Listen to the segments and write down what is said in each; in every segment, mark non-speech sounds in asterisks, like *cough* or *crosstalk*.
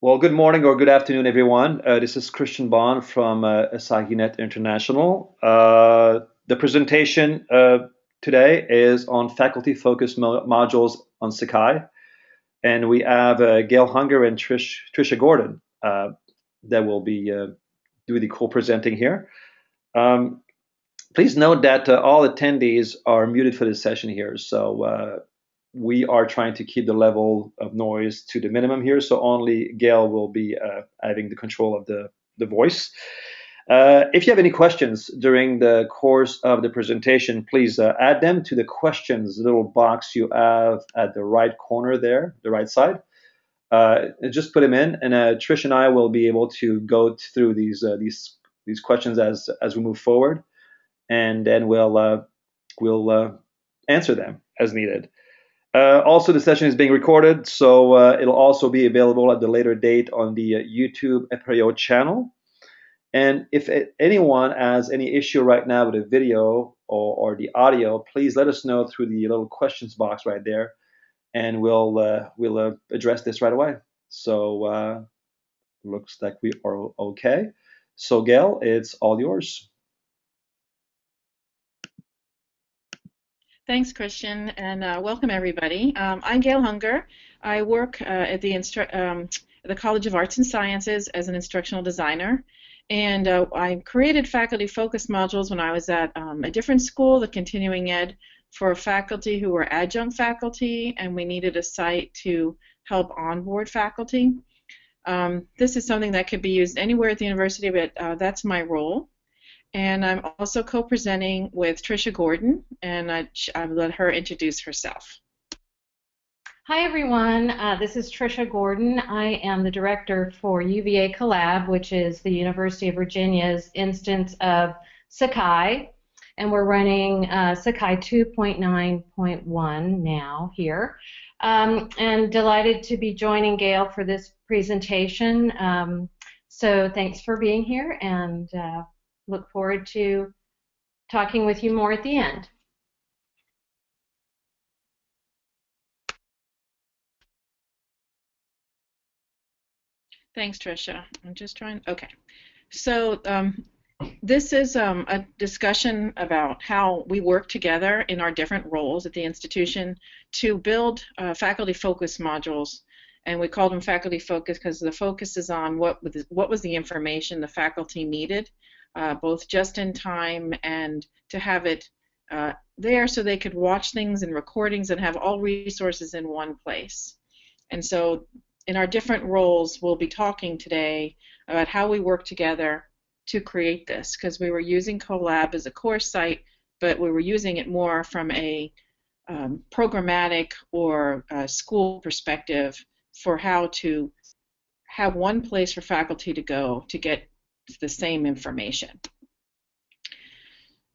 Well, good morning or good afternoon, everyone. Uh, this is Christian Bond from uh, AsahiNet International. Uh, the presentation uh, today is on faculty-focused mo modules on Sakai, and we have uh, Gail Hunger and Trish, Trisha Gordon uh, that will be doing the co-presenting here. Um, please note that all attendees are muted for this session here, so we are trying to keep the level of noise to the minimum here, so only Gail will be uh, having the control of the, the voice. Uh, if you have any questions during the course of the presentation, please uh, add them to the questions little box you have at the right corner there, the right side. Uh, just put them in, and uh, Trish and I will be able to go through these uh, these these questions as as we move forward, and then we'll we'll answer them as needed. Uh, also, the session is being recorded, so uh, it'll also be available at the later date on the uh, YouTube Apereo channel. And if anyone has any issue right now with the video or, or, the audio, please let us know through the little questions box right there, and we'll uh, we'll uh, address this right away. So uh, looks like we are okay. So Gail, it's all yours. Thanks, Christian, and uh, welcome everybody. Um, I'm Gail Hunger. I work uh, at the, um, the College of Arts and Sciences as an instructional designer, and uh, I created faculty-focused modules when I was at um, a different school, the Continuing Ed, for faculty who were adjunct faculty, and we needed a site to help onboard faculty. Um, this is something that could be used anywhere at the university, but uh, that's my role. And I'm also co-presenting with Trisha Gordon, and I'll let her introduce herself. Hi everyone, uh, this is Trisha Gordon. I am the director for UVA Collab, which is the University of Virginia's instance of Sakai, and we're running uh, Sakai 2.9.1 now here. Um, and delighted to be joining Gail for this presentation. Um, so thanks for being here, and uh, look forward to talking with you more at the end. Thanks, Tricia. I'm just trying. Okay. So um, this is um, a discussion about how we work together in our different roles at the institution to build uh, faculty-focused modules. And we call them faculty-focused because the focus is on what what was the information the faculty needed uh, both just in time and to have it uh, there so they could watch things and recordings and have all resources in one place. And so in our different roles, we'll be talking today about how we work together to create this because we were using Collab as a course site, but we were using it more from a um, programmatic or school perspective for how to have one place for faculty to go to get the same information.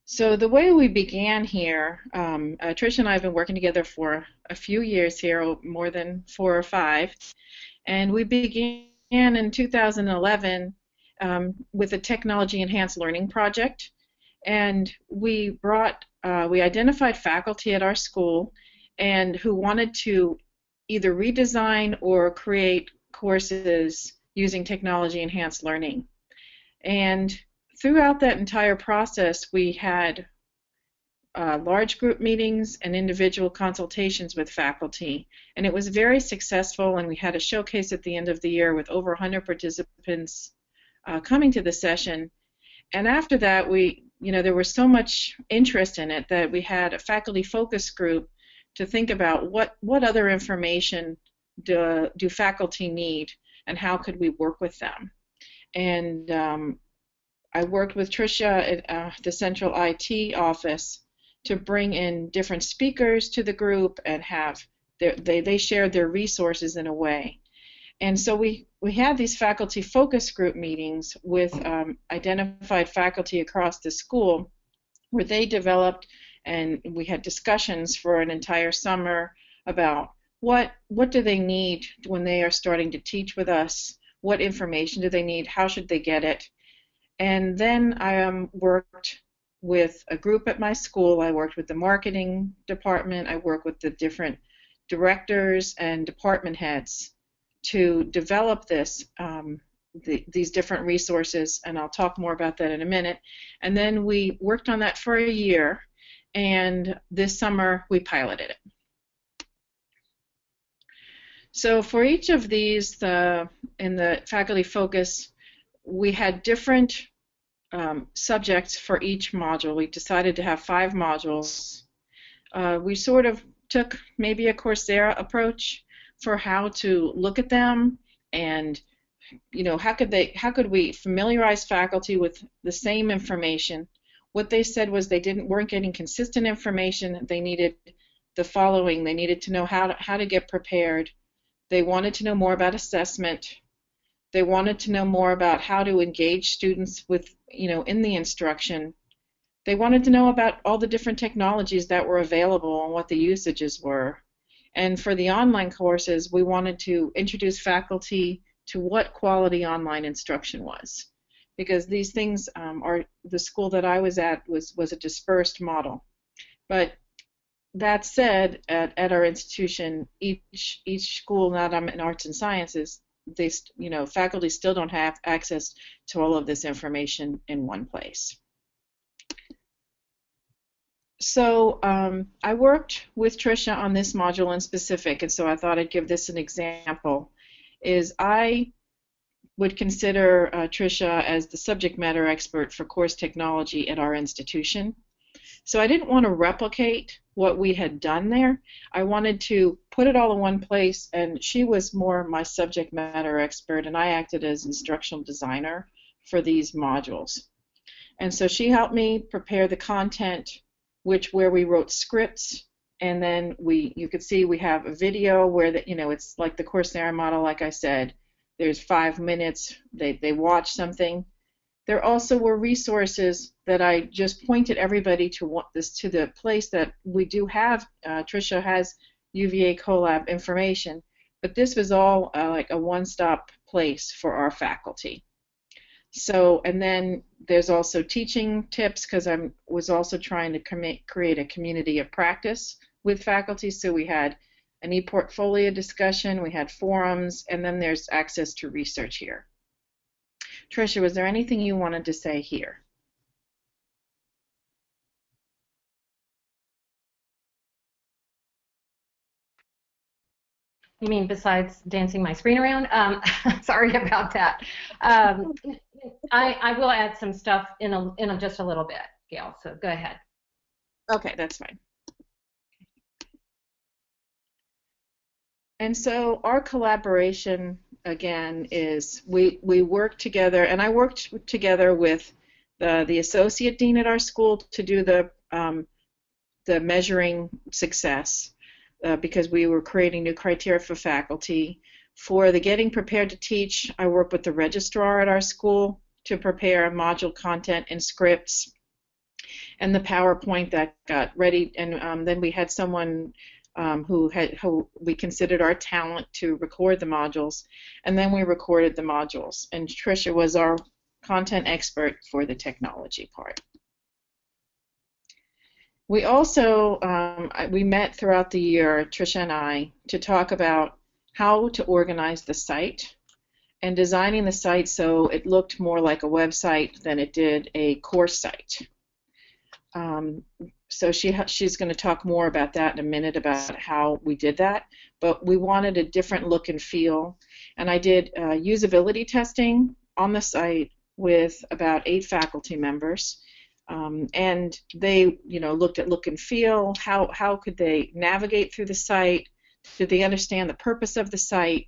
So the way we began here, um, uh, Trish and I have been working together for a few years here, more than four or five, and we began in 2011 um, with a technology enhanced learning project, and we brought, uh, we identified faculty at our school and who wanted to either redesign or create courses using technology enhanced learning. And throughout that entire process, we had uh, large group meetings and individual consultations with faculty. And it was very successful, and we had a showcase at the end of the year with over 100 participants uh, coming to the session. And after that, we, you know, there was so much interest in it that we had a faculty focus group to think about what, what other information do, do faculty need and how could we work with them and um, I worked with Tricia at uh, the central IT office to bring in different speakers to the group and have their, they they shared their resources in a way. And so we, we had these faculty focus group meetings with um, identified faculty across the school where they developed and we had discussions for an entire summer about what what do they need when they are starting to teach with us what information do they need, how should they get it. And then I um, worked with a group at my school. I worked with the marketing department. I worked with the different directors and department heads to develop this um, the, these different resources, and I'll talk more about that in a minute. And then we worked on that for a year, and this summer we piloted it. So for each of these, the, in the faculty focus, we had different um, subjects for each module. We decided to have five modules. Uh, we sort of took maybe a Coursera approach for how to look at them and you know how could they how could we familiarize faculty with the same information what they said was they didn't weren't getting consistent information they needed the following they needed to know how to, how to get prepared they wanted to know more about assessment. They wanted to know more about how to engage students with, you know, in the instruction. They wanted to know about all the different technologies that were available and what the usages were. And for the online courses, we wanted to introduce faculty to what quality online instruction was. Because these things um, are, the school that I was at was, was a dispersed model. But that said, at, at our institution, each each school, not in arts and sciences, they you know faculty still don't have access to all of this information in one place. So um, I worked with Tricia on this module in specific, and so I thought I'd give this an example. Is I would consider uh, Tricia as the subject matter expert for course technology at our institution. So I didn't want to replicate what we had done there. I wanted to put it all in one place, and she was more my subject matter expert, and I acted as instructional designer for these modules. And so she helped me prepare the content, which where we wrote scripts, and then we you could see we have a video where that you know it's like the Coursera model, like I said. There's five minutes. They they watch something. There also were resources that I just pointed everybody to this to the place that we do have. Uh, Tricia has UVA Collab information, but this was all uh, like a one-stop place for our faculty. So, and then there's also teaching tips because I was also trying to create a community of practice with faculty. So we had an e-portfolio discussion, we had forums, and then there's access to research here. Tricia, was there anything you wanted to say here? You mean besides dancing my screen around? Um, *laughs* sorry about that. Um, I, I will add some stuff in a, in a, just a little bit, Gail. So go ahead. Okay, that's fine. And so our collaboration again is we we work together, and I worked together with the the associate dean at our school to do the um, the measuring success uh, because we were creating new criteria for faculty. For the getting prepared to teach, I work with the registrar at our school to prepare module content and scripts and the PowerPoint that got ready. And um, then we had someone um, who had who we considered our talent to record the modules, and then we recorded the modules. And Tricia was our content expert for the technology part. We also um, we met throughout the year, Tricia and I, to talk about how to organize the site and designing the site so it looked more like a website than it did a course site. Um, so she she's going to talk more about that in a minute about how we did that. But we wanted a different look and feel, and I did uh, usability testing on the site with about eight faculty members, um, and they you know looked at look and feel. How how could they navigate through the site? Did they understand the purpose of the site?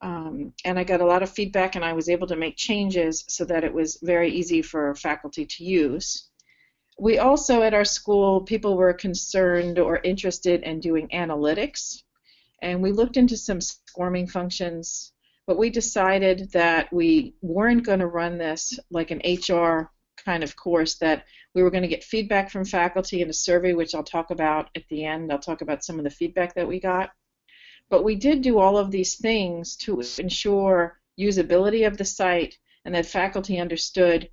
Um, and I got a lot of feedback, and I was able to make changes so that it was very easy for faculty to use we also at our school people were concerned or interested in doing analytics and we looked into some swarming functions but we decided that we weren't going to run this like an HR kind of course that we were going to get feedback from faculty in a survey which I'll talk about at the end I'll talk about some of the feedback that we got but we did do all of these things to ensure usability of the site and that faculty understood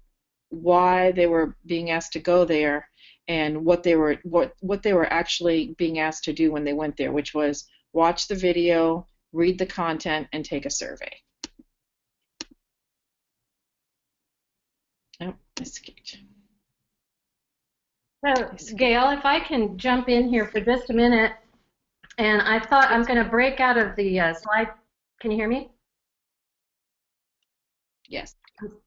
why they were being asked to go there and what they were what what they were actually being asked to do when they went there, which was watch the video, read the content, and take a survey. Escaped. So, Gail, if I can jump in here for just a minute, and I thought I'm going to break out of the uh, slide. Can you hear me? Yes.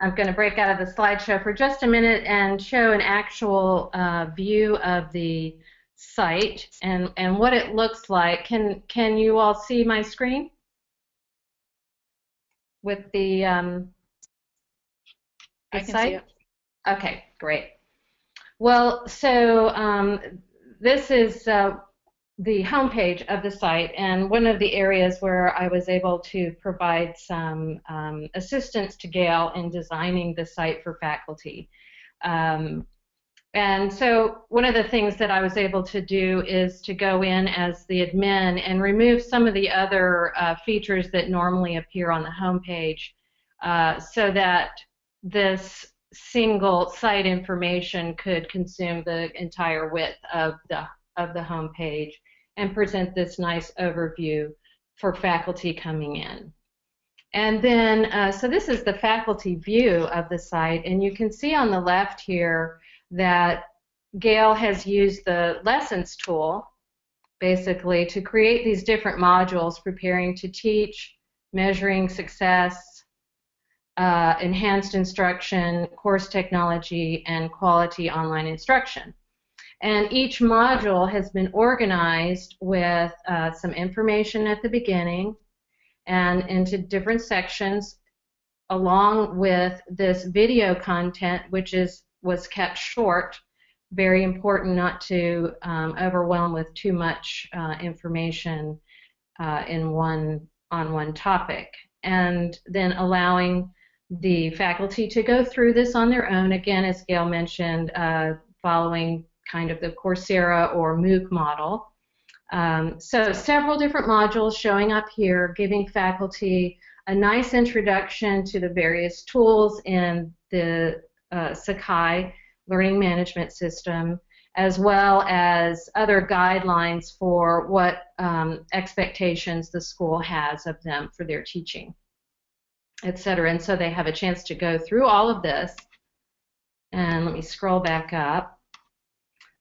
I'm going to break out of the slideshow for just a minute and show an actual uh, view of the site and, and what it looks like. Can, can you all see my screen? With the, um, the I can site? see it. Okay, great. Well, so um, this is uh, the homepage of the site, and one of the areas where I was able to provide some um, assistance to Gail in designing the site for faculty. Um, and so one of the things that I was able to do is to go in as the admin and remove some of the other uh, features that normally appear on the homepage uh, so that this single site information could consume the entire width of the of the homepage and present this nice overview for faculty coming in. And then, uh, so this is the faculty view of the site, and you can see on the left here that Gail has used the lessons tool basically to create these different modules preparing to teach, measuring success, uh, enhanced instruction, course technology, and quality online instruction. And each module has been organized with uh, some information at the beginning and into different sections along with this video content which is was kept short very important not to um, overwhelm with too much uh, information uh, in one on one topic and then allowing the faculty to go through this on their own again as Gail mentioned uh, following kind of the Coursera or MOOC model. Um, so several different modules showing up here, giving faculty a nice introduction to the various tools in the uh, Sakai learning management system, as well as other guidelines for what um, expectations the school has of them for their teaching, etc. And so they have a chance to go through all of this. And let me scroll back up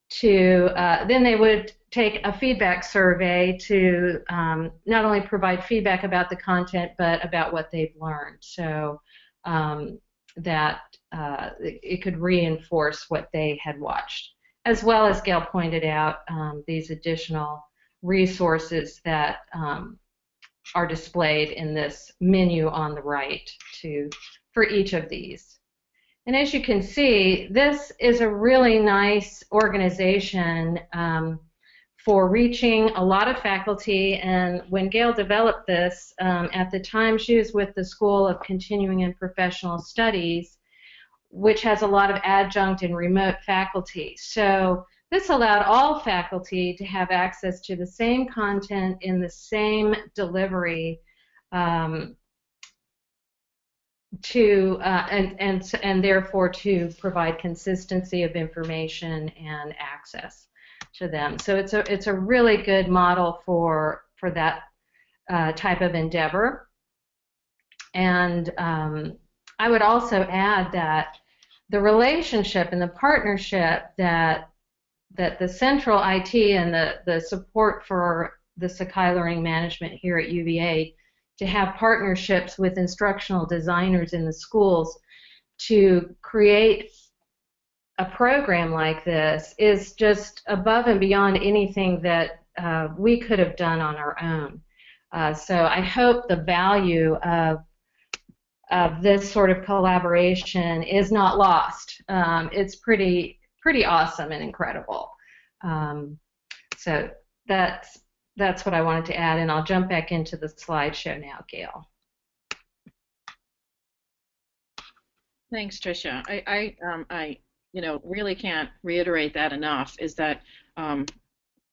to uh, then they would take a feedback survey to um, not only provide feedback about the content but about what they've learned so um, that uh, it could reinforce what they had watched as well as Gail pointed out um, these additional resources that um, are displayed in this menu on the right to for each of these and as you can see, this is a really nice organization um, for reaching a lot of faculty. And when Gail developed this, um, at the time she was with the School of Continuing and Professional Studies, which has a lot of adjunct and remote faculty. So this allowed all faculty to have access to the same content in the same delivery um, to uh, and and and therefore to provide consistency of information and access to them. So it's a it's a really good model for for that uh, type of endeavor. And um, I would also add that the relationship and the partnership that that the central IT and the the support for the Sakai Learning Management here at UVA to have partnerships with instructional designers in the schools to create a program like this is just above and beyond anything that uh, we could have done on our own. Uh, so I hope the value of of this sort of collaboration is not lost. Um, it's pretty pretty awesome and incredible. Um, so that's that's what I wanted to add, and I'll jump back into the slideshow now, Gail. Thanks, Tricia. I, I, um, I, you know, really can't reiterate that enough. Is that um,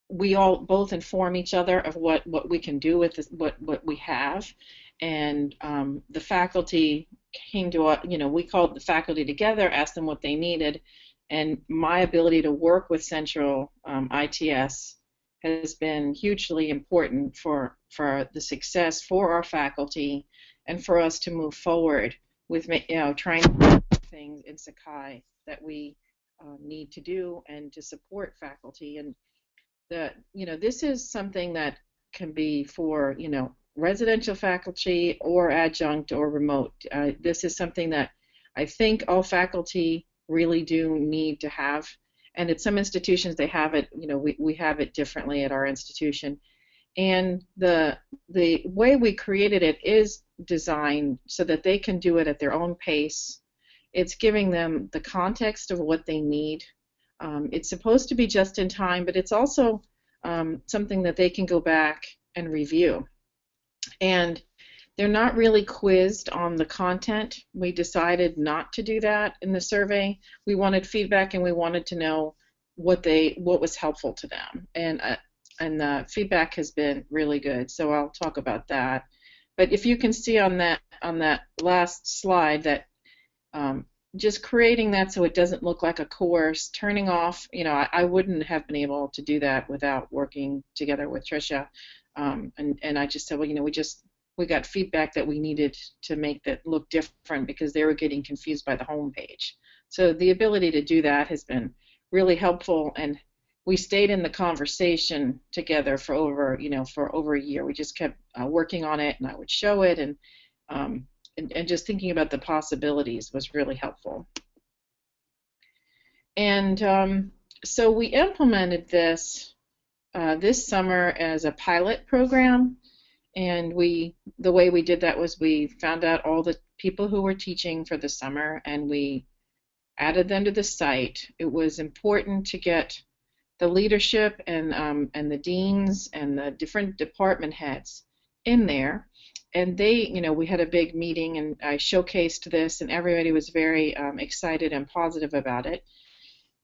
we all both inform each other of what what we can do with this, what what we have, and um, the faculty came to. You know, we called the faculty together, asked them what they needed, and my ability to work with Central um, ITS has been hugely important for, for the success for our faculty and for us to move forward with you know trying to do things in Sakai that we uh, need to do and to support faculty and the you know this is something that can be for you know residential faculty or adjunct or remote. Uh, this is something that I think all faculty really do need to have. And at some institutions they have it, you know, we, we have it differently at our institution. And the the way we created it is designed so that they can do it at their own pace. It's giving them the context of what they need. Um, it's supposed to be just in time, but it's also um, something that they can go back and review. And they're not really quizzed on the content. We decided not to do that in the survey. We wanted feedback and we wanted to know what they what was helpful to them. And uh, and the feedback has been really good. So I'll talk about that. But if you can see on that on that last slide that um, just creating that so it doesn't look like a course, turning off, you know, I, I wouldn't have been able to do that without working together with Tricia. Um, and, and I just said, well, you know, we just we got feedback that we needed to make that look different because they were getting confused by the home page. So the ability to do that has been really helpful, and we stayed in the conversation together for over, you know, for over a year. We just kept uh, working on it, and I would show it, and, um, and and just thinking about the possibilities was really helpful. And um, so we implemented this uh, this summer as a pilot program. And we, the way we did that was we found out all the people who were teaching for the summer and we added them to the site. It was important to get the leadership and um, and the deans and the different department heads in there. And they, you know, we had a big meeting and I showcased this and everybody was very um, excited and positive about it.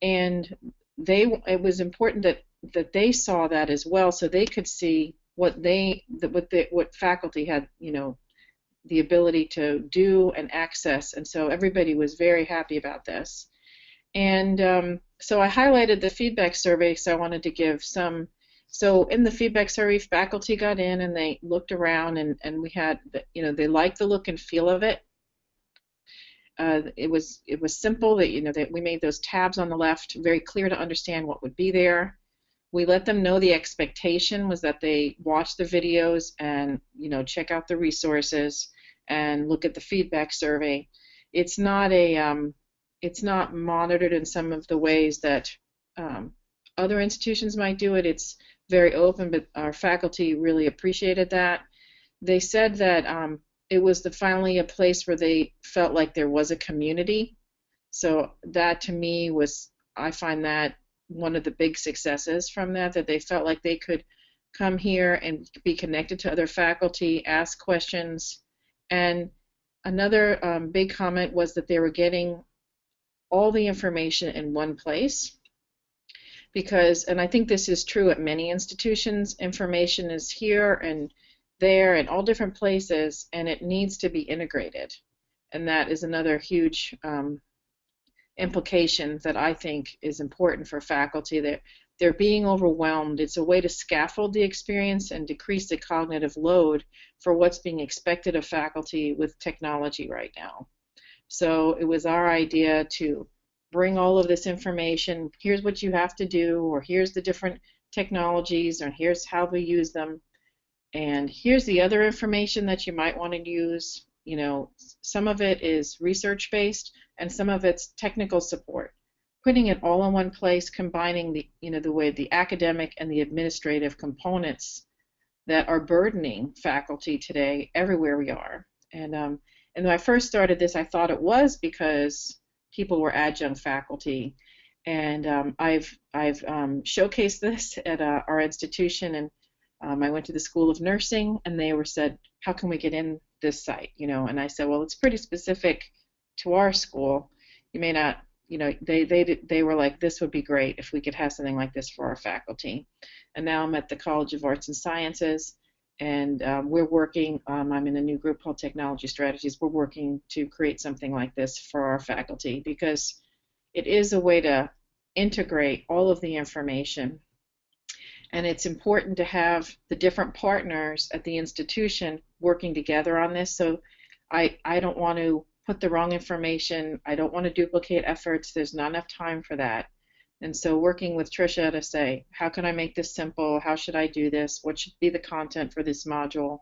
And they, it was important that that they saw that as well, so they could see what they what the what faculty had you know the ability to do and access, and so everybody was very happy about this. And um, so I highlighted the feedback survey, so I wanted to give some. So in the feedback survey, faculty got in and they looked around, and, and we had, you know, they liked the look and feel of it. Uh, it was it was simple that you know that we made those tabs on the left very clear to understand what would be there we let them know the expectation was that they watch the videos and you know check out the resources and look at the feedback survey. It's not a um, it's not monitored in some of the ways that um, other institutions might do it. It's very open but our faculty really appreciated that. They said that um, it was the, finally a place where they felt like there was a community. So that to me was i find that one of the big successes from that, that they felt like they could come here and be connected to other faculty, ask questions. And another um, big comment was that they were getting all the information in one place. Because, and I think this is true at many institutions, information is here and there and all different places, and it needs to be integrated. And that is another huge um, implication that I think is important for faculty. That they're being overwhelmed. It's a way to scaffold the experience and decrease the cognitive load for what's being expected of faculty with technology right now. So it was our idea to bring all of this information. Here's what you have to do, or here's the different technologies, or here's how we use them. And here's the other information that you might want to use. You know, some of it is research based, and some of it's technical support. Putting it all in one place, combining the you know the way the academic and the administrative components that are burdening faculty today everywhere we are. And um, and when I first started this, I thought it was because people were adjunct faculty, and um, I've I've um, showcased this at uh, our institution, and um, I went to the School of Nursing, and they were said, how can we get in this site? You know, and I said, well, it's pretty specific to our school, you may not, you know, they they they were like, this would be great if we could have something like this for our faculty. And now I'm at the College of Arts and Sciences, and um, we're working. Um, I'm in a new group called Technology Strategies. We're working to create something like this for our faculty because it is a way to integrate all of the information. And it's important to have the different partners at the institution working together on this. So I, I don't want to put the wrong information. I don't want to duplicate efforts. There's not enough time for that. And so working with Tricia to say, how can I make this simple? How should I do this? What should be the content for this module?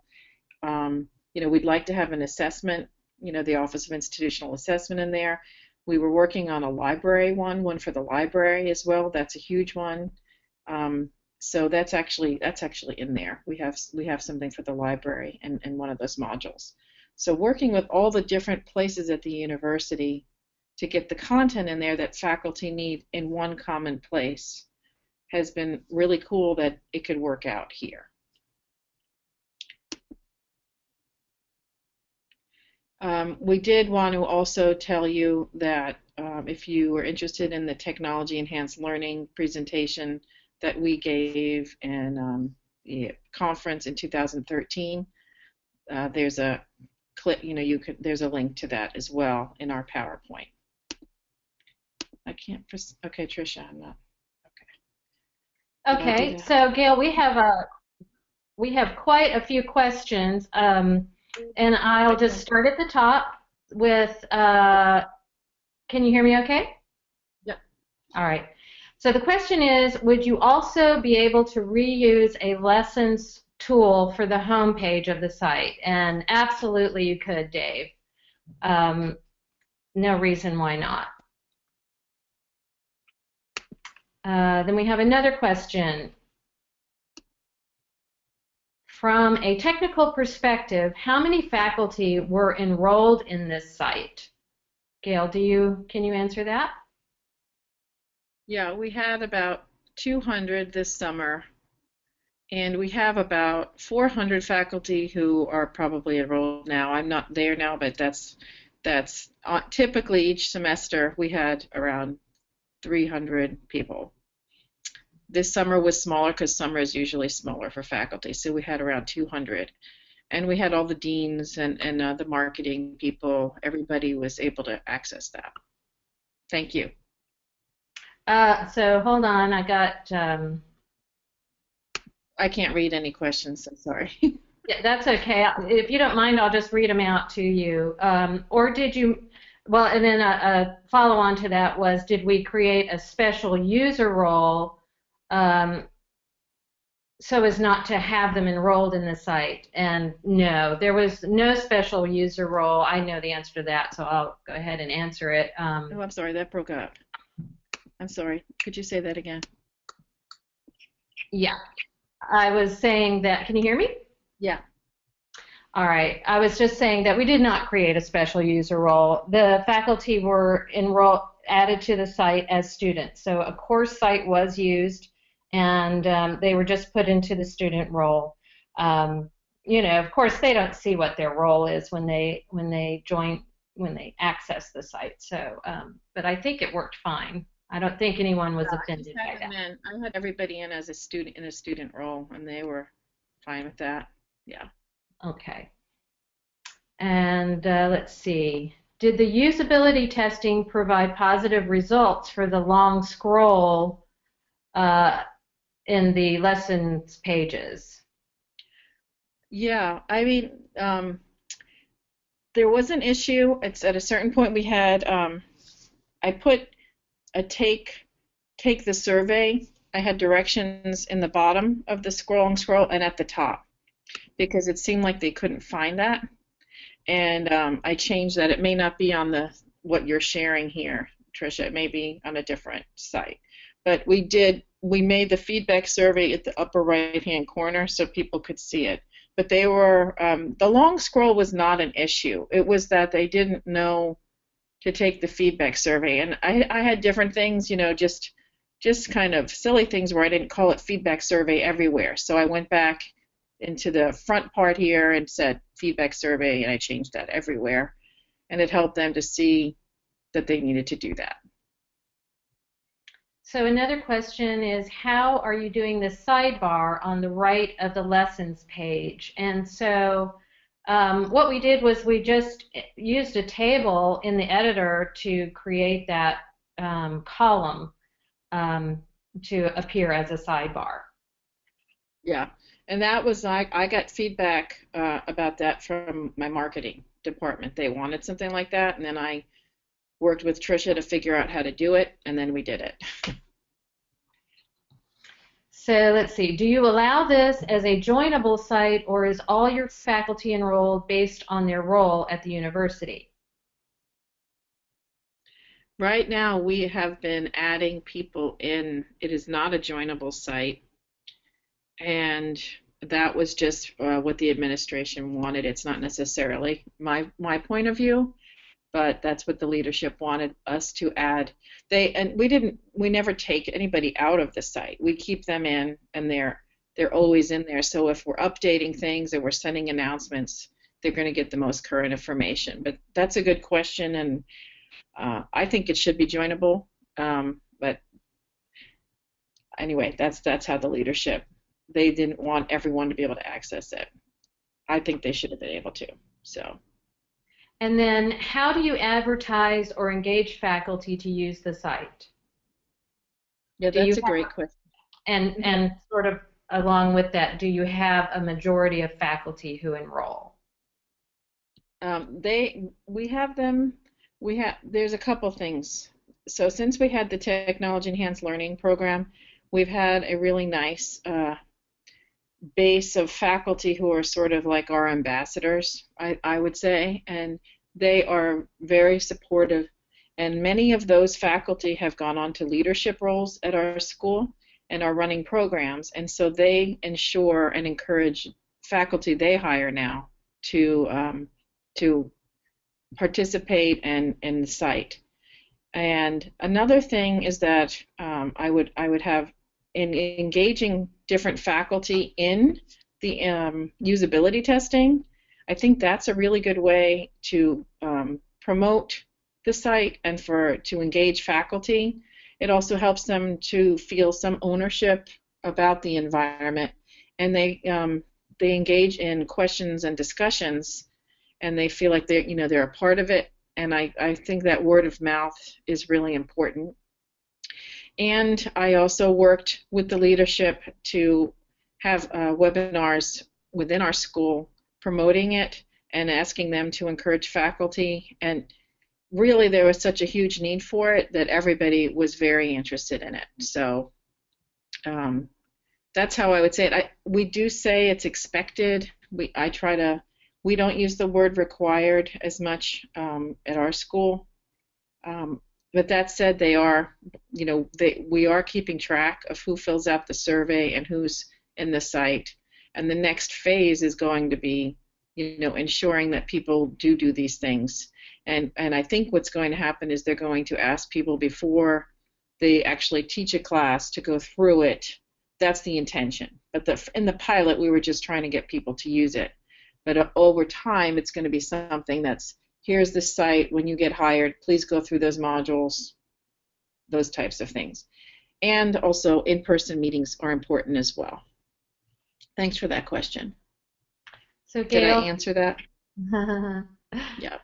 Um, you know, we'd like to have an assessment, you know, the Office of Institutional Assessment in there. We were working on a library one, one for the library as well. That's a huge one. Um, so that's actually that's actually in there. We have we have something for the library and, in one of those modules. So working with all the different places at the university to get the content in there that faculty need in one common place has been really cool that it could work out here. Um, we did want to also tell you that um, if you are interested in the technology enhanced learning presentation that we gave in um, the conference in 2013, uh, there's a clip, you know, you could, there's a link to that as well in our PowerPoint. I can't, okay, Tricia, I'm not, okay. Okay, so Gail, we have a, we have quite a few questions. Um, and I'll just start at the top with, uh, can you hear me okay? Yep. All right. So the question is, would you also be able to reuse a lessons tool for the home page of the site? And absolutely you could, Dave. Um, no reason why not. Uh, then we have another question. From a technical perspective, how many faculty were enrolled in this site? Gail, do you can you answer that? Yeah, we had about 200 this summer, and we have about 400 faculty who are probably enrolled now. I'm not there now, but that's that's uh, typically each semester we had around 300 people this summer was smaller because summer is usually smaller for faculty, so we had around 200. And we had all the deans and, and uh, the marketing people. Everybody was able to access that. Thank you. Uh, so hold on, I got. Um... I can't read any questions. I'm sorry. *laughs* yeah, that's okay. If you don't mind, I'll just read them out to you. Um, or did you? Well, and then a, a follow on to that was, did we create a special user role um, so as not to have them enrolled in the site. And no, there was no special user role. I know the answer to that, so I'll go ahead and answer it. Um, oh, I'm sorry, that broke up. I'm sorry. Could you say that again? Yeah. I was saying that, can you hear me? Yeah. All right. I was just saying that we did not create a special user role. The faculty were enrolled, added to the site as students. So a course site was used and um, they were just put into the student role. Um, you know, of course, they don't see what their role is when they when they join when they access the site. So, um, but I think it worked fine. I don't think anyone was yeah, offended by that. In. I had everybody in as a student in a student role, and they were fine with that. Yeah. Okay. And uh, let's see. Did the usability testing provide positive results for the long scroll uh, in the lessons pages. Yeah, I mean, um, there was an issue. It's at a certain point we had. Um, I put a take take the survey. I had directions in the bottom of the scrolling scroll and at the top because it seemed like they couldn't find that. And um, I changed that. It may not be on the what you're sharing here, Tricia. It may be on a different site. But we did we made the feedback survey at the upper right hand corner so people could see it. But they were, um, the long scroll was not an issue. It was that they didn't know to take the feedback survey. And I, I had different things, you know, just just kind of silly things where I didn't call it feedback survey everywhere. So I went back into the front part here and said feedback survey and I changed that everywhere. And it helped them to see that they needed to do that. So another question is how are you doing the sidebar on the right of the lessons page? And so um, what we did was we just used a table in the editor to create that um, column um, to appear as a sidebar. Yeah, and that was I, I got feedback uh, about that from my marketing department. They wanted something like that, and then I worked with Trisha to figure out how to do it, and then we did it. *laughs* So let's see, do you allow this as a joinable site or is all your faculty enrolled based on their role at the university? Right now we have been adding people in. It is not a joinable site and that was just uh, what the administration wanted. It's not necessarily my my point of view, but that's what the leadership wanted us to add. They and we didn't we never take anybody out of the site. We keep them in and they're they're always in there. So if we're updating things and we're sending announcements, they're going to get the most current information. But that's a good question, and uh, I think it should be joinable. Um, but anyway, that's that's how the leadership they didn't want everyone to be able to access it. I think they should have been able to. So. And then, how do you advertise or engage faculty to use the site? Yeah, that's a great question. And and sort of along with that, do you have a majority of faculty who enroll? Um, they we have them. We have there's a couple things. So since we had the technology enhanced learning program, we've had a really nice uh, base of faculty who are sort of like our ambassadors, I, I would say, and they are very supportive. And many of those faculty have gone on to leadership roles at our school and are running programs, and so they ensure and encourage faculty they hire now to um, to participate and the site. And another thing is that um, I would I would have in engaging different faculty in the um, usability testing, I think that's a really good way to um, promote the site and for to engage faculty. It also helps them to feel some ownership about the environment, and they um, they engage in questions and discussions, and they feel like they you know they're a part of it. And I, I think that word of mouth is really important. And I also worked with the leadership to have uh, webinars within our school promoting it and asking them to encourage faculty. And really, there was such a huge need for it that everybody was very interested in it. So um, that's how I would say it. I, we do say it's expected. We I try to. We don't use the word required as much um, at our school. Um, but that said, they are, you know, they, we are keeping track of who fills out the survey and who's in the site. And the next phase is going to be, you know, ensuring that people do do these things. And and I think what's going to happen is they're going to ask people before they actually teach a class to go through it. That's the intention. But the, in the pilot, we were just trying to get people to use it. But uh, over time, it's going to be something that's here's the site, when you get hired, please go through those modules, those types of things. And also, in-person meetings are important as well. Thanks for that question. So, Gail, Did I answer that? *laughs* yeah.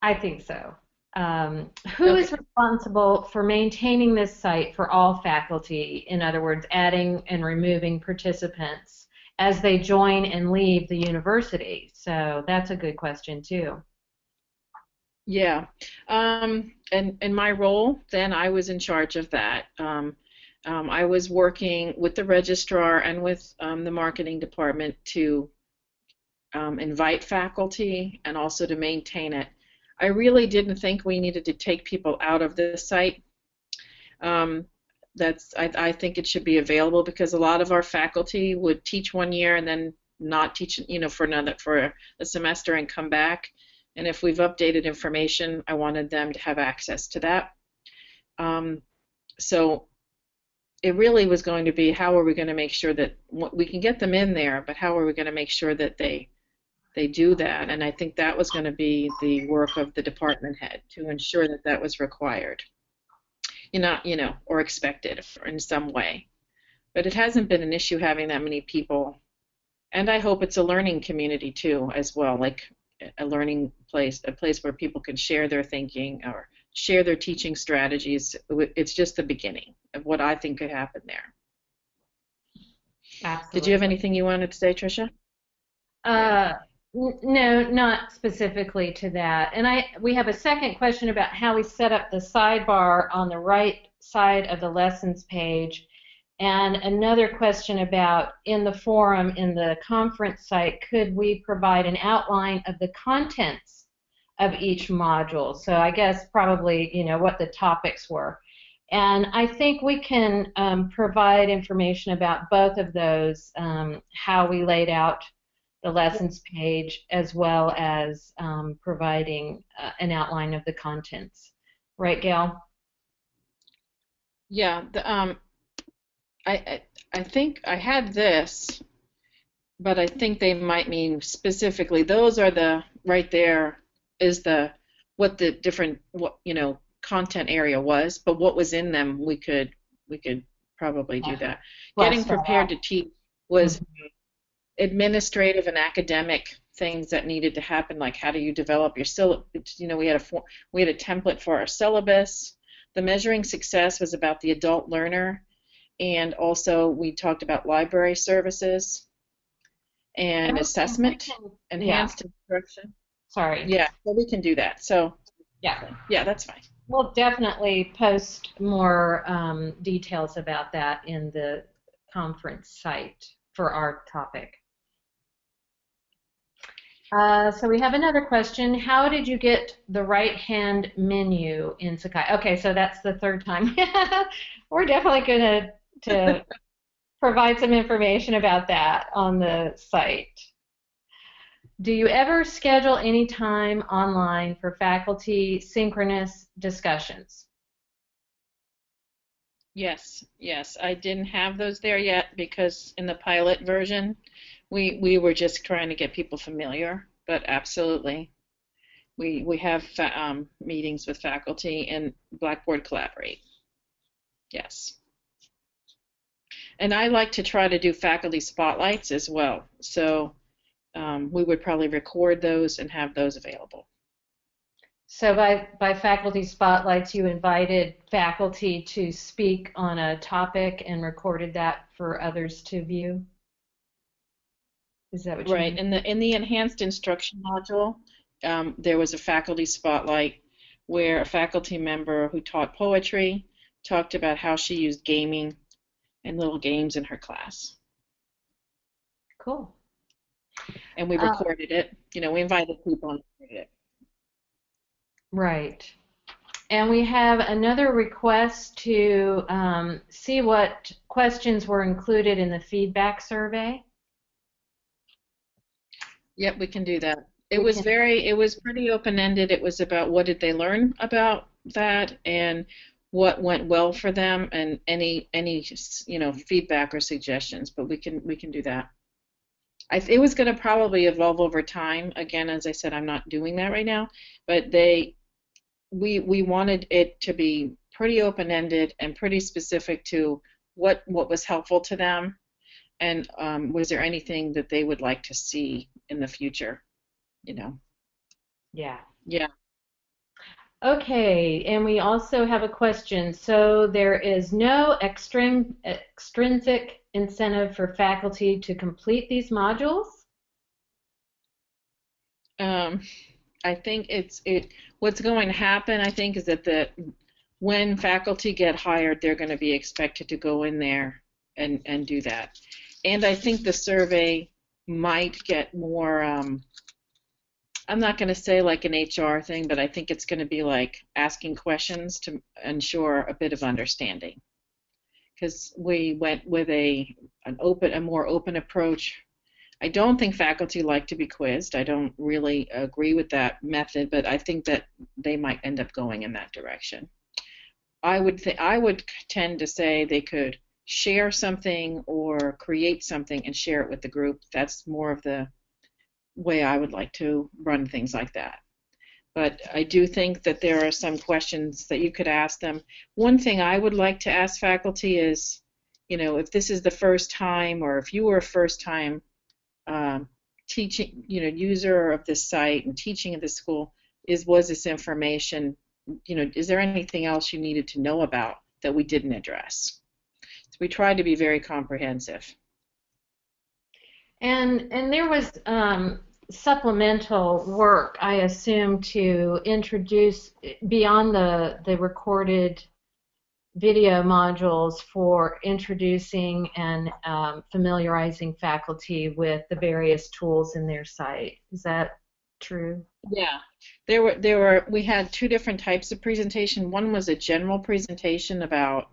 I think so. Um, who okay. is responsible for maintaining this site for all faculty? In other words, adding and removing participants as they join and leave the university. So that's a good question too. Yeah, um, and in my role then I was in charge of that. Um, um, I was working with the registrar and with um, the marketing department to um, invite faculty and also to maintain it. I really didn't think we needed to take people out of the site. Um, that's I, I think it should be available because a lot of our faculty would teach one year and then not teach, you know, for another for a semester and come back and if we've updated information, I wanted them to have access to that. Um, so it really was going to be how are we going to make sure that we can get them in there, but how are we going to make sure that they they do that? And I think that was going to be the work of the department head to ensure that that was required, you know, you know, or expected in some way. But it hasn't been an issue having that many people, and I hope it's a learning community too, as well. Like a learning place, a place where people can share their thinking or share their teaching strategies. It's just the beginning of what I think could happen there. Absolutely. Did you have anything you wanted to say, Tricia? Uh, no, not specifically to that. And I we have a second question about how we set up the sidebar on the right side of the lessons page. And another question about in the forum, in the conference site, could we provide an outline of the contents of each module? So I guess probably, you know, what the topics were. And I think we can um, provide information about both of those, um, how we laid out the lessons page, as well as um, providing uh, an outline of the contents. Right, Gail? Yeah, the, um, I, I I think I had this, but I think they might mean specifically. Those are the right there is the what the different what you know content area was, but what was in them we could we could probably do that. Getting prepared to teach was mm-hmm. administrative and academic things that needed to happen, like how do you develop your syllabus? You know, we had a we had a template for our syllabus. The measuring success was about the adult learner, and also we talked about library services and assessment, enhanced yeah. instruction. Sorry. Yeah, well, we can do that. So yeah, yeah, that's fine. We'll definitely post more um, details about that in the conference site for our topic. Uh, so we have another question. How did you get the right-hand menu in Sakai? Okay, so that's the third time. *laughs* We're definitely going to to *laughs* provide some information about that on the site. Do you ever schedule any time online for faculty synchronous discussions? Yes, yes. I didn't have those there yet because in the pilot version, we we were just trying to get people familiar. But absolutely, we we have um, meetings with faculty and Blackboard Collaborate. Yes. And I like to try to do faculty spotlights as well. So um, we would probably record those and have those available. So by, by faculty spotlights, you invited faculty to speak on a topic and recorded that for others to view? Is that what you right. mean? In the in the enhanced instruction module, um, there was a faculty spotlight where a faculty member who taught poetry talked about how she used gaming and little games in her class. Cool and we uh, recorded uh, it. You know, we invited people and recorded it. Right. And we have another request to um, see what questions were included in the feedback survey. Yep, we can do that. It we was can. very, it was pretty open-ended. It was about what did they learn about that and what went well for them and any any you know feedback or suggestions. But we can we can do that. I, it was going to probably evolve over time. Again, as I said, I'm not doing that right now, but they, we we wanted it to be pretty open-ended and pretty specific to what what was helpful to them, and um, was there anything that they would like to see in the future, you know? Yeah. Yeah. Okay, and we also have a question. So there is no extrin extrinsic incentive for faculty to complete these modules? Um, I think it's it. What's going to happen, I think, is that the when faculty get hired, they're going to be expected to go in there and and do that. And I think the survey might get more. Um, I'm not going to say like an HR thing, but I think it's going to be like asking questions to ensure a bit of understanding because we went with a an open, a more open approach. I don't think faculty like to be quizzed. I don't really agree with that method, but I think that they might end up going in that direction. I would th- I would tend to say they could share something or create something and share it with the group. That's more of the way I would like to run things like that. But I do think that there are some questions that you could ask them. One thing I would like to ask faculty is, you know, if this is the first time or if you were a first time um, teaching, you know, user of this site and teaching at this school, is was this information, you know, is there anything else you needed to know about that we didn't address? So we tried to be very comprehensive. And and there was um, supplemental work, I assume, to introduce beyond the the recorded video modules for introducing and um, familiarizing faculty with the various tools in their site. Is that true? Yeah, there were there were we had two different types of presentation. One was a general presentation about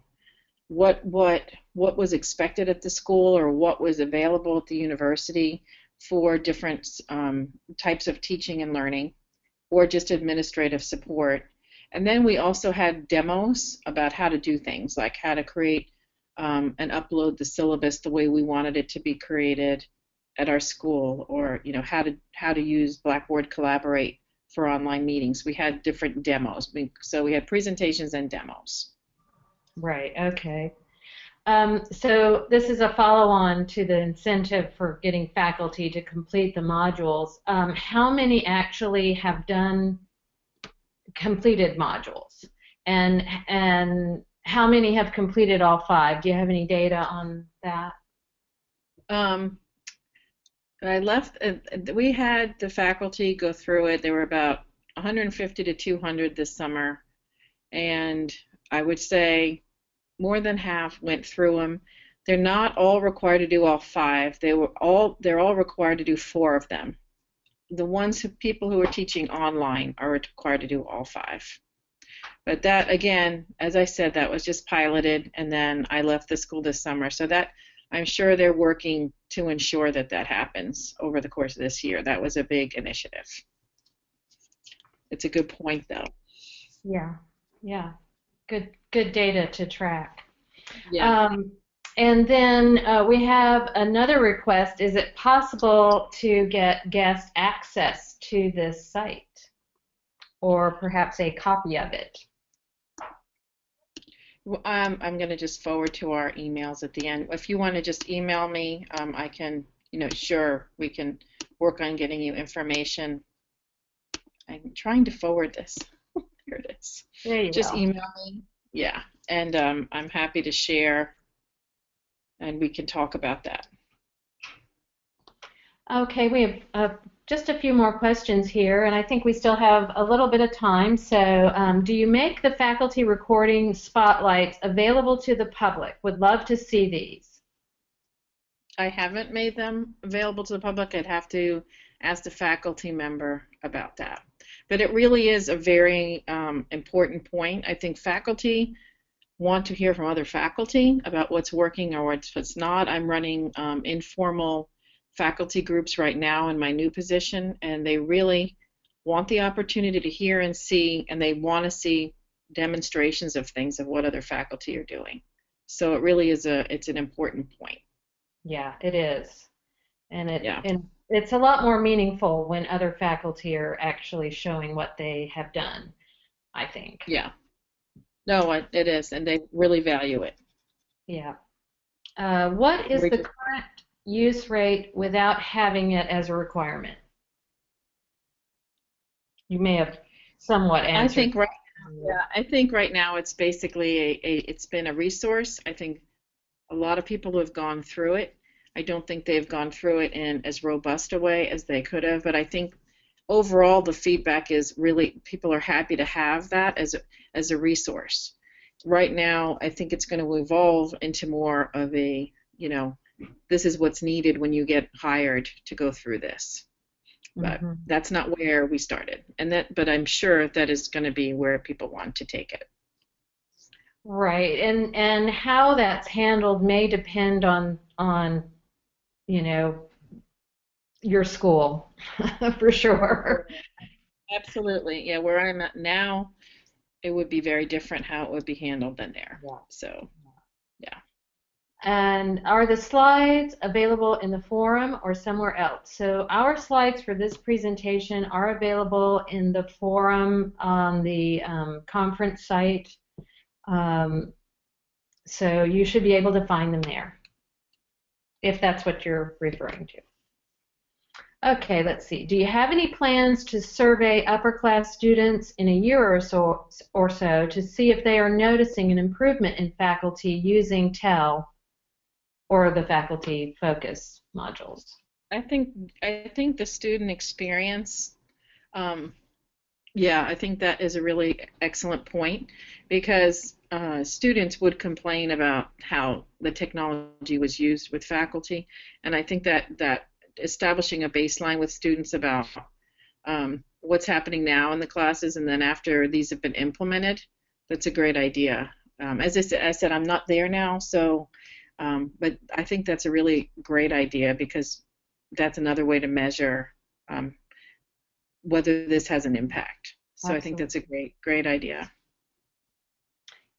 what what what was expected at the school or what was available at the university for different um, types of teaching and learning, or just administrative support. And then we also had demos about how to do things, like how to create um, and upload the syllabus the way we wanted it to be created at our school, or you know how to how to use Blackboard Collaborate for online meetings. We had different demos, so we had presentations and demos. Right. Okay. Um, so this is a follow-on to the incentive for getting faculty to complete the modules. Um, how many actually have done completed modules, and and how many have completed all five? Do you have any data on that? Um, I left. Uh, we had the faculty go through it. There were about 150 to 200 this summer, and I would say more than half went through them. They're not all required to do all five. They were all they're all required to do four of them. The ones who people who are teaching online are required to do all five. But that again, as I said, that was just piloted, and then I left the school this summer. So that I'm sure they're working to ensure that that happens over the course of this year. That was a big initiative. It's a good point, though. Yeah, yeah good good data to track. Yeah. Um, and then uh, we have another request. Is it possible to get guest access to this site, or perhaps a copy of it? Um, I'm going to just forward to our emails at the end. If you want to just email me, um, I can, you know, sure, we can work on getting you information. I'm trying to forward this. Here it is. There you Just go. email me. Yeah, and um, I'm happy to share, and we can talk about that. Okay, we have uh, just a few more questions here, and I think we still have a little bit of time. So, um, do you make the faculty recording spotlights available to the public? Would love to see these. I haven't made them available to the public. I'd have to ask a faculty member about that. But it really is a very um, important point. I think faculty want to hear from other faculty about what's working or what's, what's not. I'm running um, informal faculty groups right now in my new position, and they really want the opportunity to hear and see, and they want to see demonstrations of things of what other faculty are doing. So it really is a it's an important point. Yeah, it is, and it Yeah. and it's a lot more meaningful when other faculty are actually showing what they have done. I think. Yeah. No, it, it is, and they really value it. Yeah. Uh, what is the current use rate without having it as a requirement? You may have somewhat answered. I think right. Yeah, I think right now it's basically a, a it's been a resource. I think a lot of people have gone through it. I don't think they've gone through it in as robust a way as they could have, but I think overall the feedback is really people are happy to have that as a, as a resource. Right now, I think it's going to evolve into more of a, you know, this is what's needed when you get hired to go through this. But Mhm. that's not where we started. And that but I'm sure that is going to be where people want to take it. Right, and and how that's handled may depend on on you know your school *laughs* for sure. Absolutely. Yeah, where I'm at now, it would be very different how it would be handled than there. Yeah. So, yeah. And are the slides available in the forum or somewhere else? So our slides for this presentation are available in the forum on the um, conference site. Um, so you should be able to find them there, if that's what you're referring to. Okay, let's see. Do you have any plans to survey upper class students in a year or so, or so to see if they are noticing an improvement in faculty using TEL or the faculty focus modules? I think I think the student experience. Um, yeah, I think that is a really excellent point because uh, students would complain about how the technology was used with faculty, and I think that that establishing a baseline with students about um, what's happening now in the classes and then after these have been implemented, that's a great idea. Um, as I said, I said, I'm not there now, so, um, but I think that's a really great idea because that's another way to measure um, whether this has an impact. So I think that's a great, great idea.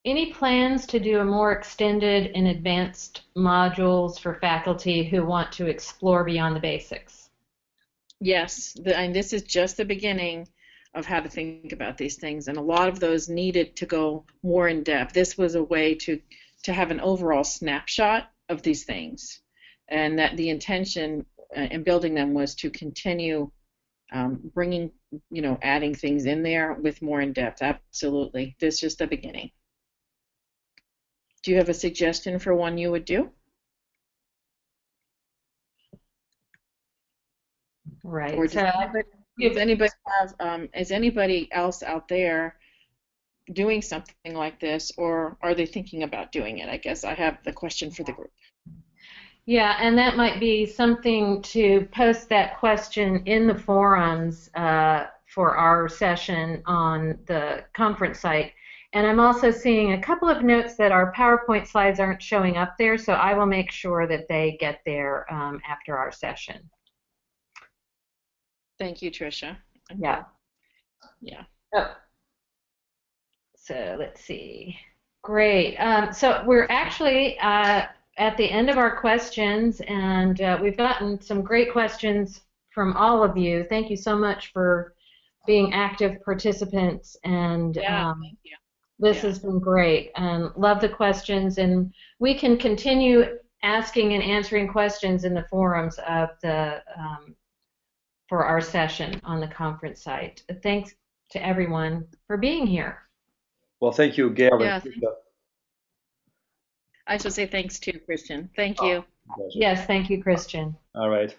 Any plans to do a more extended and advanced modules for faculty who want to explore beyond the basics? Yes, the, and this is just the beginning of how to think about these things, and a lot of those needed to go more in depth. This was a way to to have an overall snapshot of these things, and that the intention uh, in building them was to continue um, bringing, you know, adding things in there with more in depth. Absolutely, this is just the beginning. Do you have a suggestion for one you would do? Right. Or does So, anybody, does anybody have, um, is anybody else out there doing something like this, or are they thinking about doing it? I guess I have the question for the group. yeah, and that might be something to post that question in the forums uh, for our session on the conference site. And I'm also seeing a couple of notes that our PowerPoint slides aren't showing up there, so I will make sure that they get there um, after our session. Thank you, Tricia. Yeah. Yeah. Oh. So let's see. Great. Um, so we're actually uh, at the end of our questions, and uh, we've gotten some great questions from all of you. Thank you so much for being active participants, and Yeah, um, thank you. This Yeah. has been great. Um, love the questions, and we can continue asking and answering questions in the forums of the um, for our session on the conference site. Thanks to everyone for being here. Well, thank you, Gail. and Yeah, Tricia. I should say thanks to Christian. Thank you. Pleasure. Yes, thank you, Christian. All right.